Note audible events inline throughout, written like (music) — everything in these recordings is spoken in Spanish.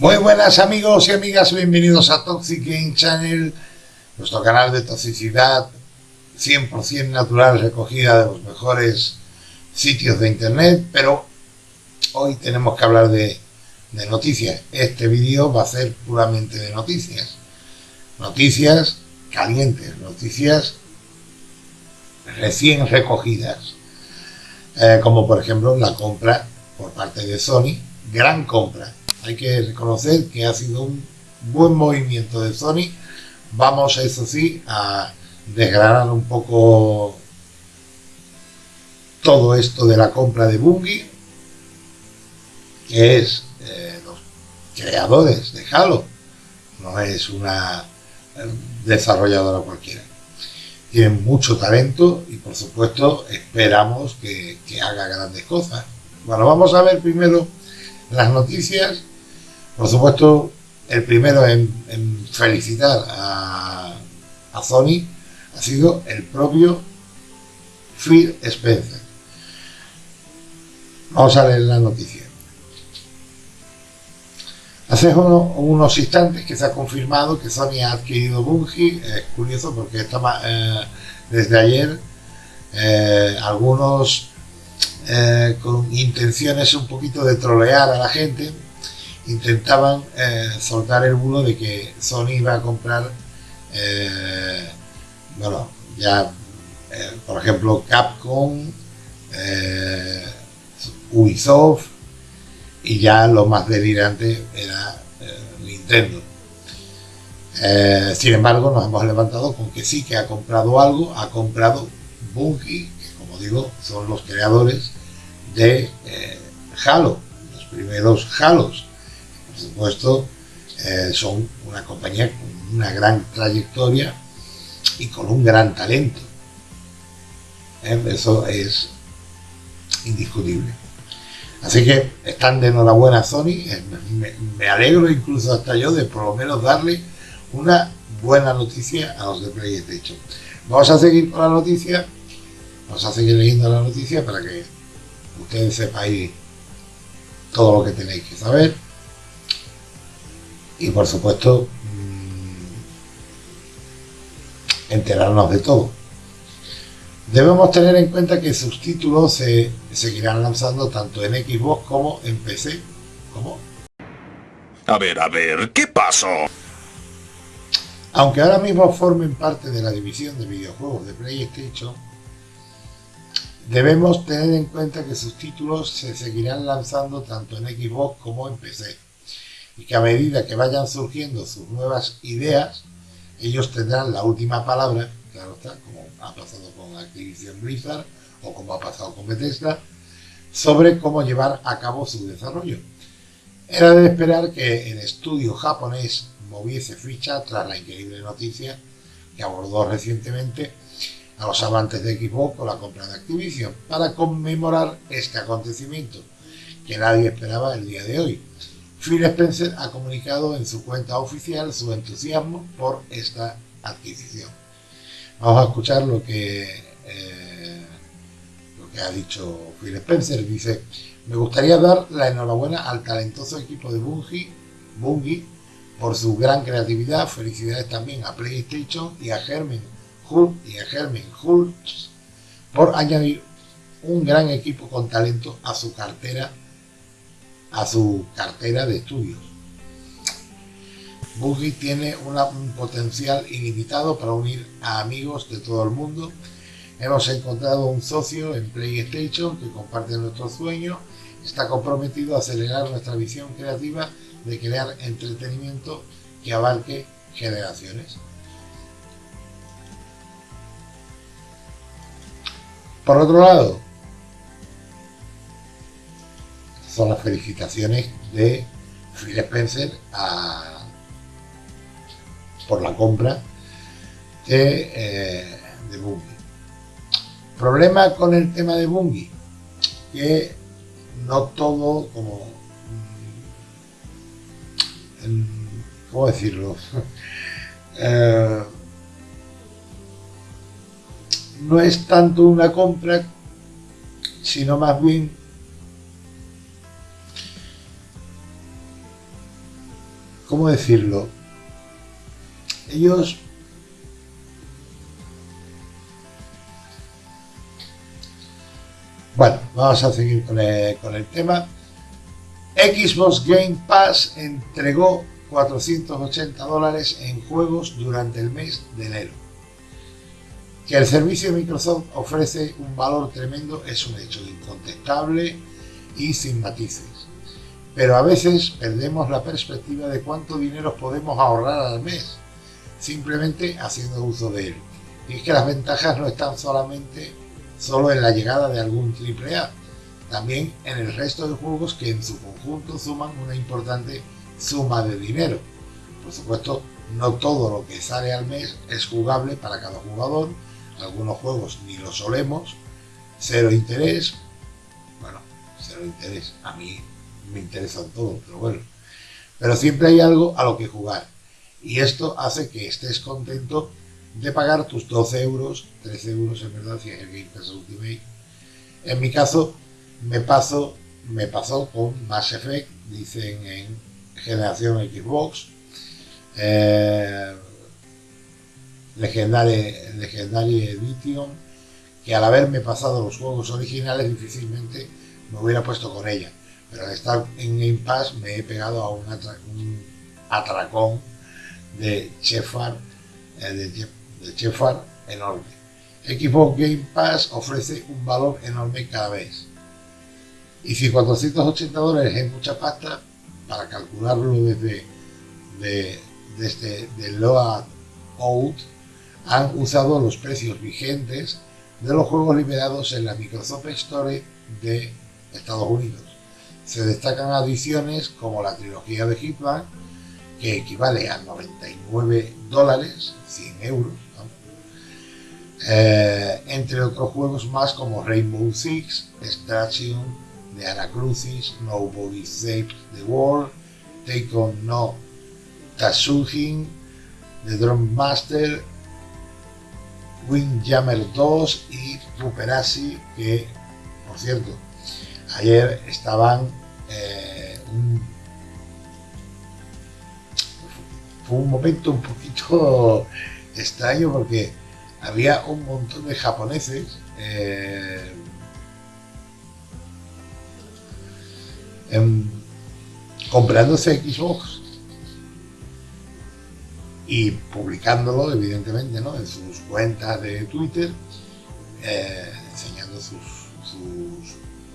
Muy buenas amigos y amigas, bienvenidos a Toxic Game Channel, nuestro canal de toxicidad 100% natural, recogida de los mejores sitios de internet, pero hoy tenemos que hablar de, noticias. Este vídeo va a ser puramente de noticias. Noticias calientes, noticias recién recogidas, eh, como por ejemplo la compra por parte de Sony, gran compra. Hay que reconocer que ha sido un buen movimiento de Sony. Vamos, eso sí, a desgranar un poco todo esto de la compra de Bungie, que es eh, los creadores de Halo, no es una desarrolladora cualquiera. Tienen mucho talento y por supuesto esperamos que, haga grandes cosas. Bueno, vamos a ver primero las noticias. Por supuesto, el primero en, felicitar a, Sony ha sido el propio Phil Spencer. Vamos a leer la noticia. Hace unos instantes que se ha confirmado que Sony ha adquirido Bungie. Es curioso porque estaba, eh, desde ayer eh, algunos eh, con intenciones un poquito de trolear a la gente intentaban soltar el bulo de que Sony iba a comprar, bueno, ya por ejemplo Capcom, Ubisoft, y ya lo más delirante era eh, Nintendo. Eh, sin embargo, nos hemos levantado con que sí que ha comprado algo, ha comprado Bungie, que como digo, son los creadores de eh, Halo, los primeros Halos. Supuesto, son una compañía con una gran trayectoria y con un gran talento. Eso es indiscutible. Así que están de enhorabuena Sony, eh, me, alegro incluso hasta yo de por lo menos darle una buena noticia a los de PlayStation. Vamos a seguir con la noticia, vamos a seguir leyendo la noticia para que ustedes sepáis todo lo que tenéis que saber. Y por supuesto, mm, enterarnos de todo. Debemos tener en cuenta que sus títulos se seguirán lanzando tanto en Xbox como en PC. ¿Cómo? A ver, a ver, ¿qué pasó? Aunque ahora mismo formen parte de la división de videojuegos de PlayStation, debemos tener en cuenta que sus títulos se seguirán lanzando tanto en Xbox como en PC y que a medida que vayan surgiendo sus nuevas ideas, ellos tendrán la última palabra, claro está, como ha pasado con Activision Blizzard o como ha pasado con Bethesda, sobre cómo llevar a cabo su desarrollo. Era de esperar que el estudio japonés moviese ficha tras la increíble noticia que abordó recientemente a los amantes de Xbox con la compra de Activision para conmemorar este acontecimiento que nadie esperaba el día de hoy. Phil Spencer ha comunicado en su cuenta oficial su entusiasmo por esta adquisición. Vamos a escuchar lo que, eh, lo que ha dicho Phil Spencer. Dice, me gustaría dar la enhorabuena al talentoso equipo de Bungie, por su gran creatividad. Felicidades también a PlayStation y a Herman Hull y a Herman Hultz por añadir un gran equipo con talento a su cartera a su cartera de estudios. Boogie tiene un potencial ilimitado para unir a amigos de todo el mundo. Hemos encontrado un socio en PlayStation que comparte nuestro sueño, está comprometido a acelerar nuestra visión creativa de crear entretenimiento que abarque generaciones. Por otro lado, son las felicitaciones de Phil Spencer por la compra de, eh, de Bungie. Problema con el tema de Bungie, que no todo como... Mm, ¿Cómo decirlo? (laughs) Eh, no es tanto una compra, sino más bien ¿cómo decirlo? Ellos Bueno, vamos a seguir con el, tema. Xbox Game Pass entregó 480 dólares en juegos durante el mes de enero. Que el servicio de Microsoft ofrece un valor tremendo es un hecho incontestable y sin matices. Pero a veces perdemos la perspectiva de cuánto dinero podemos ahorrar al mes, simplemente haciendo uso de él. Y es que las ventajas no están solamente solo en la llegada de algún AAA, también en el resto de juegos que en su conjunto suman una importante suma de dinero. Por supuesto, no todo lo que sale al mes es jugable para cada jugador, algunos juegos ni lo solemos, cero interés, bueno, cero interés, a mí me interesan todos, pero bueno, pero siempre hay algo a lo que jugar y esto hace que estés contento de pagar tus 12 euros, 13 euros en verdad, si es el Game Pass Ultimate. En mi caso, me paso, me pasó con Mass Effect, dicen en generación Xbox, eh, Legendary, Legendary Edition, que al haberme pasado los juegos originales difícilmente me hubiera puesto con ella. Pero al estar en Game Pass me he pegado a un, atracón de Chefar, eh, Chefar enorme. Xbox Game Pass ofrece un valor enorme cada vez. Y si 480 dólares es mucha pasta, para calcularlo desde, de, desde de Load Out, han usado los precios vigentes de los juegos liberados en la Microsoft Store de Estados Unidos. Se destacan adiciones como la trilogía de Hitman, que equivale a 99 dólares, 100 euros, eh, entre otros juegos más como Rainbow Six, Extraction, The Anacrucis, Nobody Saves the World, Take On No Tatsuhin, The Drum Master, Windjammer 2 y Ruperasi, que por cierto, ayer estaban eh, fue un momento un poquito (laughs) extraño porque había un montón de japoneses eh, comprándose Xbox y publicándolo evidentemente en sus cuentas de Twitter eh, enseñando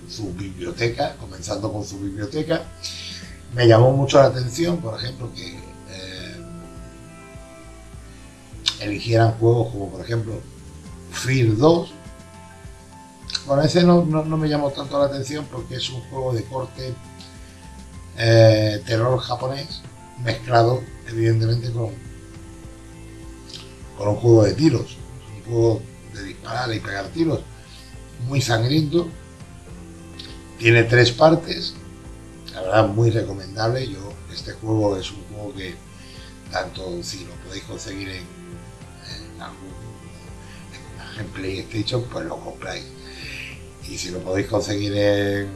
su biblioteca comenzando con su biblioteca. Me llamó mucho la atención por ejemplo que eligieran juegos como por ejemplo Fear 2. Bueno, ese no, me llamó tanto la atención porque es un juego de corte eh, terror japonés mezclado evidentemente con, con un juego de tiros, un juego de disparar y pegar tiros, muy sangriento, tiene tres partes, la verdad muy recomendable, yo este juego es un juego que tanto si lo podéis conseguir en en PlayStation, pues lo compráis. Y si lo podéis conseguir en,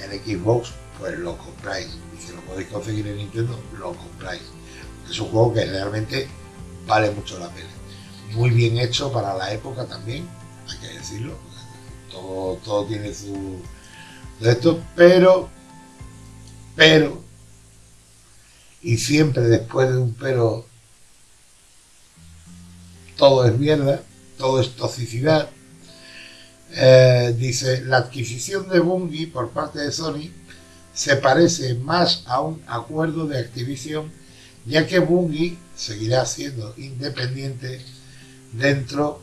en Xbox, pues lo compráis. Y si lo podéis conseguir en Nintendo, lo compráis. Es un juego que realmente vale mucho la pena. Muy bien hecho para la época también, hay que decirlo. Todo, todo tiene su de esto, pero, pero, y siempre después de un pero todo es mierda, todo es toxicidad. Eh, dice, la adquisición de Bungie por parte de Sony se parece más a un acuerdo de Activision, ya que Bungie seguirá siendo independiente dentro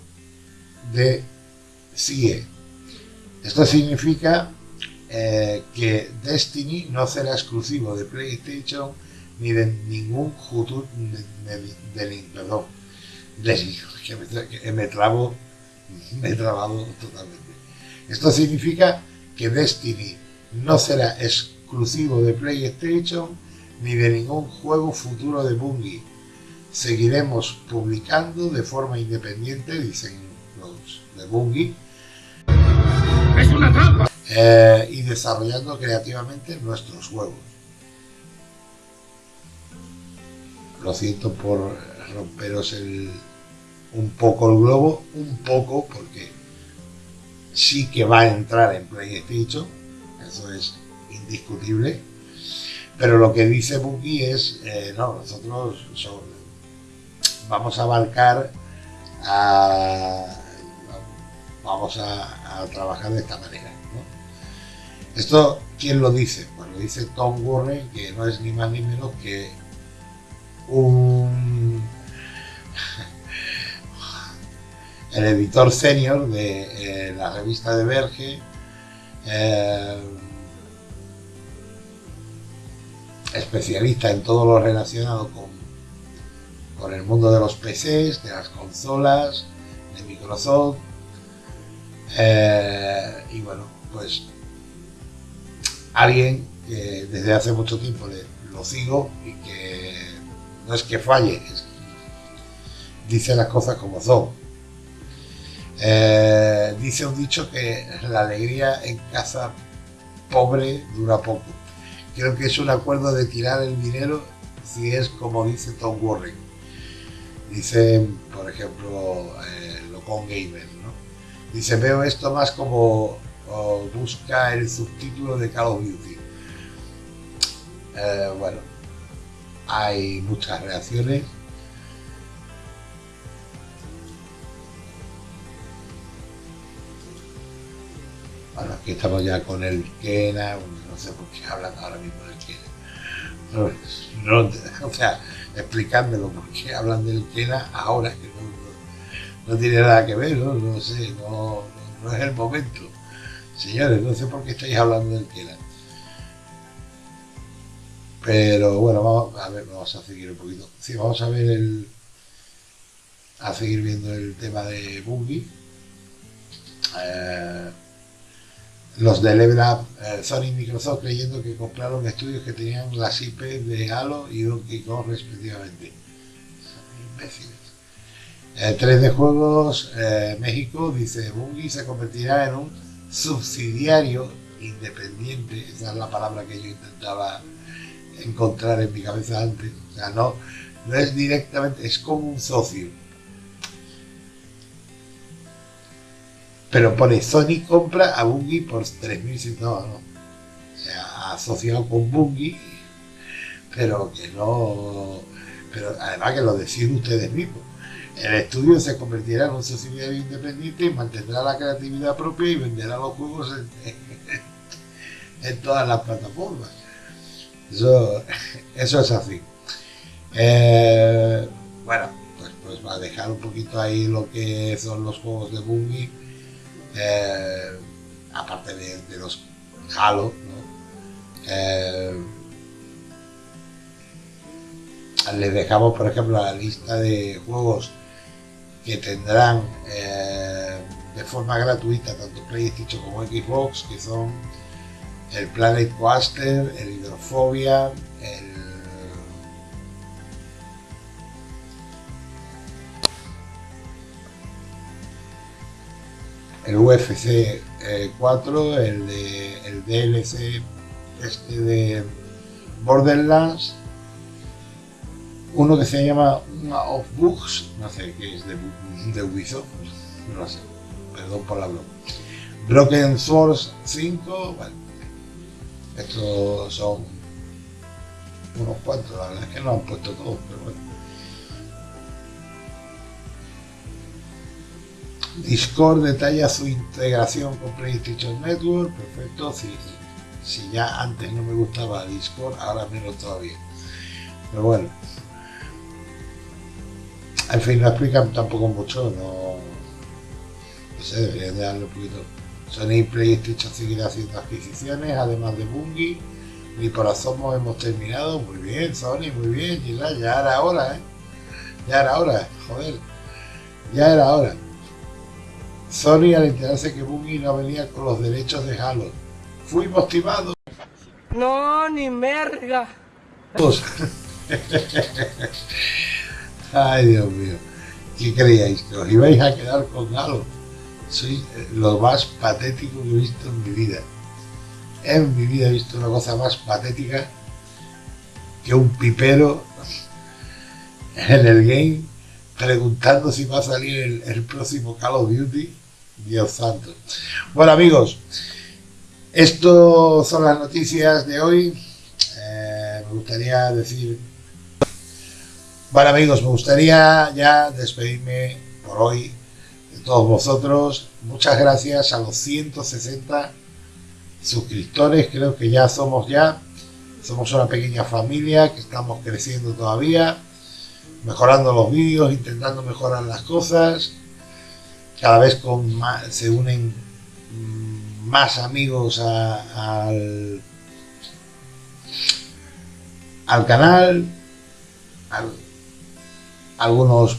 de CIE. Esto significa eh, que Destiny no será exclusivo de PlayStation ni de ningún futuro de, de, perdón, (laughs) que me, me trabo, (laughs) me he trabado totalmente. Esto significa que Destiny no será exclusivo de PlayStation ni de ningún juego futuro de Bungie. Seguiremos publicando de forma independiente, dicen los de Bungie, ¡Es una trampa! Eh, y desarrollando creativamente nuestros juegos. lo siento por romperos un poco el globo, un poco, porque sí que va a entrar en PlayStation, eso es indiscutible, pero lo que dice Bungie es, eh, no, nosotros vamos a abarcar, vamos a, trabajar de esta manera. Esto, ¿quién lo dice? Pues lo dice Tom Warren, que no es ni más ni menos que un (laughs) el editor senior de eh, la revista de Verge, eh, especialista en todo lo relacionado con, con el mundo de los PCs, de las consolas, de Microsoft. Eh, y bueno, pues alguien que desde hace mucho tiempo lo sigo y que no es que falle, dice las cosas como son. Eh, dice un dicho que la alegría en casa pobre dura poco. Creo que es un acuerdo de tirar el dinero si es como dice Tom Warren. Dice, por ejemplo, eh, con Gamer, ¿no? Dice, veo esto más como busca el subtítulo de Call of Duty. Eh, bueno, hay muchas reacciones Bueno, aquí estamos ya con el Kena, no sé por qué hablan ahora mismo del Kena. No, (laughs) o sea, explicándolo por qué hablan del Kena ahora, que no, tiene nada que ver, no, no sé, no, es el momento. Señores, no sé por qué estáis hablando del Kena. Pero bueno, vamos a ver, vamos a seguir un poquito. Sí, vamos a ver el. a seguir viendo el tema de Bungie. Eh, los de LevLab, eh, Sony y Microsoft creyendo que compraron estudios que tenían las IP de Halo y Donkey Kong respectivamente. Son imbéciles. Eh, 3 de Juegos eh, México dice Bungie se convertirá en un subsidiario independiente, esa es la palabra que yo intentaba encontrar en mi cabeza antes, o sea, no, no es directamente, es como un socio Pero pone Sony compra a Bungie por 3.100 no, no. O sea, asociado con Bungie, pero que no. Pero además que lo deciden ustedes mismos. El estudio se convertirá en un subsidiario independiente y mantendrá la creatividad propia y venderá los juegos (laughs) en, todas las plataformas. Eso, eso es así. Eh, bueno, pues, pues va a dejar un poquito ahí lo que son los juegos de Bungie eh, aparte de, los Halo, eh, les dejamos, por ejemplo, la lista de juegos que tendrán eh, de forma gratuita tanto PlayStation como Xbox, que son el Planet Coaster, el Hidrofobia, el el UFC 4, eh, el, de, el DLC este de Borderlands, uno que se llama of Books, no sé qué es de, de Ubisoft, no sé, perdón por la broma. Broken Source 5, bueno, estos son unos cuantos, la verdad es que no han puesto todos, pero bueno. Discord detalla su integración con PlayStation Network, perfecto, si, si ya antes no me gustaba Discord, ahora menos todavía. Pero bueno, al fin no explican tampoco mucho, no, no sé, deberían de darle un poquito. Sony PlayStation seguirá haciendo adquisiciones, además de Bungie. Ni por asomo hemos terminado. Muy bien, Sony, muy bien, ya era hora, ¿eh? Ya era hora, joder. Ya era hora. Sony al enterarse que Bungie no venía con los derechos de Halo. Fuimos timados. No, ni merga. (laughs) Ay, Dios mío. ¿Qué creíais? ¿Que os ibais a quedar con Halo? Soy lo más patético que he visto en mi vida. En mi vida he visto una cosa más patética que un pipero en el game preguntando si va a salir el, próximo Call of Duty. Dios santo. Bueno amigos, esto son las noticias de hoy. Eh, me gustaría decir... Bueno amigos, me gustaría ya despedirme por hoy de todos vosotros. Muchas gracias a los 160 suscriptores, creo que ya somos ya. Somos una pequeña familia que estamos creciendo todavía mejorando los vídeos, intentando mejorar las cosas. Cada vez con más, se unen más amigos al, al canal. Algunos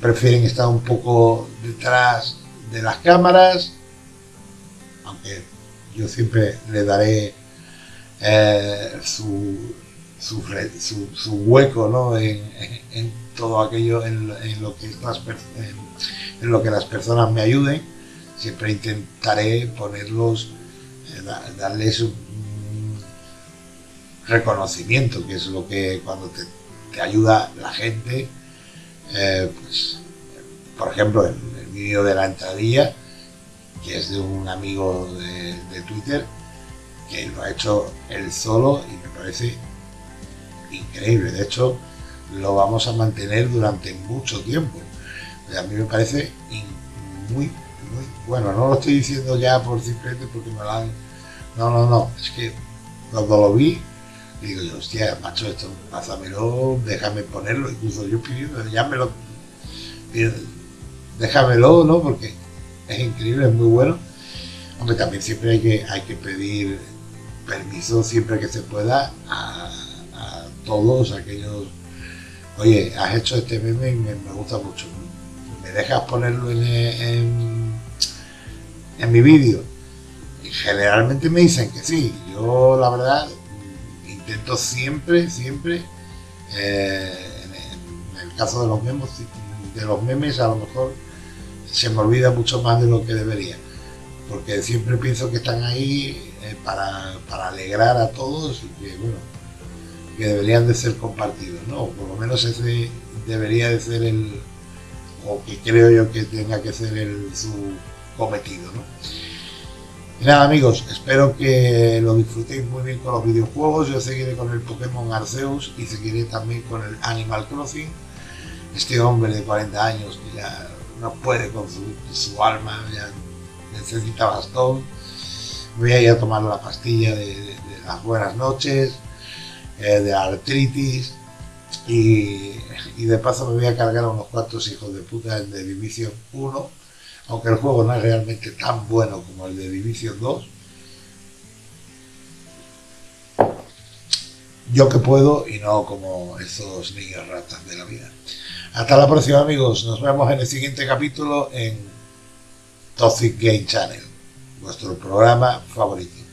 prefieren estar un poco detrás de las cámaras, aunque yo siempre le daré eh, su, su, su, hueco ¿no? en, todo aquello en, lo que las, en, lo que las personas me ayuden siempre intentaré ponerlos eh, darles un reconocimiento que es lo que cuando te, ayuda la gente eh, pues, por ejemplo el, vídeo de la entradilla que es de un amigo de, Twitter que lo ha hecho él solo y me parece increíble. De hecho, lo vamos a mantener durante mucho tiempo. A mí me parece muy, muy bueno. No lo estoy diciendo ya por simplemente porque me lo han... No, no, no. Es que cuando lo vi, digo yo, hostia, macho, esto, pázamelo, déjame ponerlo. Incluso yo pidiendo, ya me lo... Déjamelo, ¿no? Porque es increíble, es muy bueno. Hombre, también siempre hay que, hay que pedir permiso siempre que se pueda a todos aquellos, oye, has hecho este meme y me, gusta mucho, ¿me dejas ponerlo en, en, mi vídeo? Generalmente me dicen que sí, yo la verdad intento siempre, siempre, eh, en, el caso de los memes, de los memes a lo mejor se me olvida mucho más de lo que debería, porque siempre pienso que están ahí eh, para, para alegrar a todos y que bueno, que deberían de ser compartidos, ¿no? Por lo menos ese debería de ser el, o que creo yo que tenga que ser su cometido, ¿no? Y nada amigos, espero que lo disfrutéis muy bien con los videojuegos, yo seguiré con el Pokémon Arceus y seguiré también con el Animal Crossing, este hombre de 40 años que ya no puede con su, alma, ya necesita bastón, voy a ir a tomar la pastilla de las buenas noches, eh, de artritis. Y, de paso me voy a cargar a unos cuantos hijos de puta en The Division 1, aunque el juego no es realmente tan bueno como el de Division 2. Yo que puedo y no como esos niños ratas de la vida. Hasta la próxima amigos, nos vemos en el siguiente capítulo en Toxic Game Channel, vuestro programa favorito.